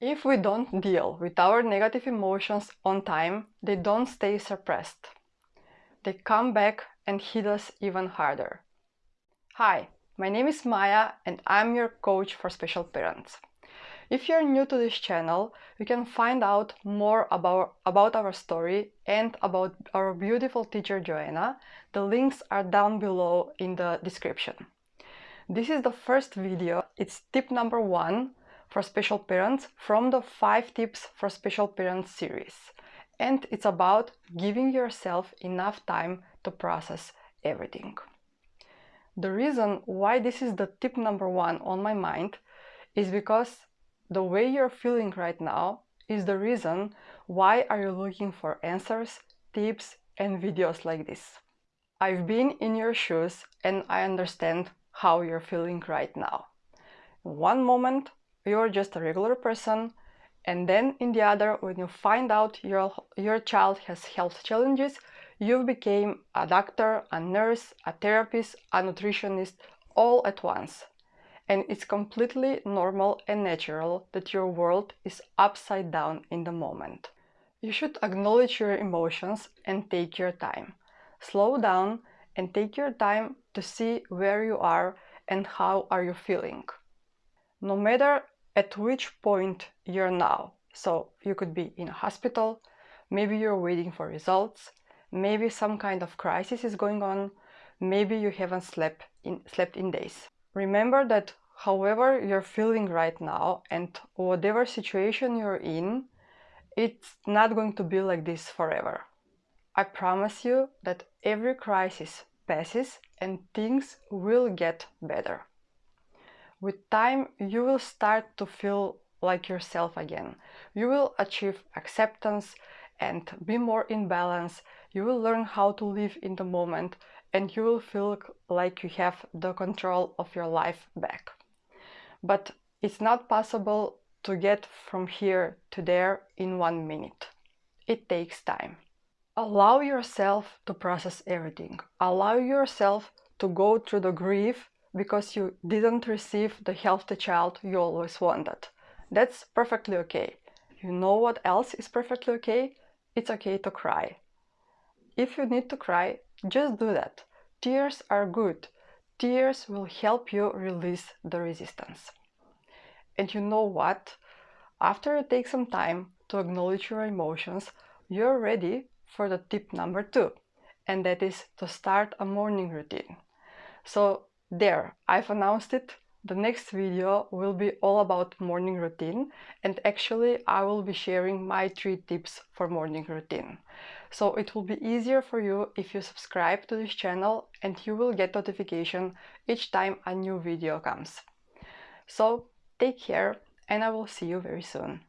If we don't deal with our negative emotions on time, they don't stay suppressed. They come back and hit us even harder. Hi, my name is Maya and I'm your coach for special parents. If you're new to this channel, you can find out more about, about our story and about our beautiful teacher Joanna. The links are down below in the description. This is the first video, it's tip number one for special parents from the 5 tips for special parents series. And it's about giving yourself enough time to process everything. The reason why this is the tip number one on my mind is because the way you're feeling right now is the reason why are you looking for answers, tips and videos like this. I've been in your shoes and I understand how you're feeling right now. One moment you're just a regular person and then in the other when you find out your your child has health challenges you became a doctor a nurse a therapist a nutritionist all at once. And it's completely normal and natural that your world is upside down in the moment. You should acknowledge your emotions and take your time. Slow down and take your time to see where you are and how are you feeling. No matter at which point you're now. So you could be in a hospital, maybe you're waiting for results, maybe some kind of crisis is going on, maybe you haven't slept in, slept in days. Remember that however you're feeling right now and whatever situation you're in, it's not going to be like this forever. I promise you that every crisis passes and things will get better. With time, you will start to feel like yourself again. You will achieve acceptance and be more in balance. You will learn how to live in the moment and you will feel like you have the control of your life back. But it's not possible to get from here to there in one minute. It takes time. Allow yourself to process everything. Allow yourself to go through the grief because you didn't receive the healthy child you always wanted. That's perfectly okay. You know what else is perfectly okay? It's okay to cry. If you need to cry, just do that. Tears are good. Tears will help you release the resistance. And you know what? After you take some time to acknowledge your emotions, you're ready for the tip number two, and that is to start a morning routine. So there, I've announced it. The next video will be all about morning routine and actually I will be sharing my three tips for morning routine. So it will be easier for you if you subscribe to this channel and you will get notification each time a new video comes. So take care and I will see you very soon.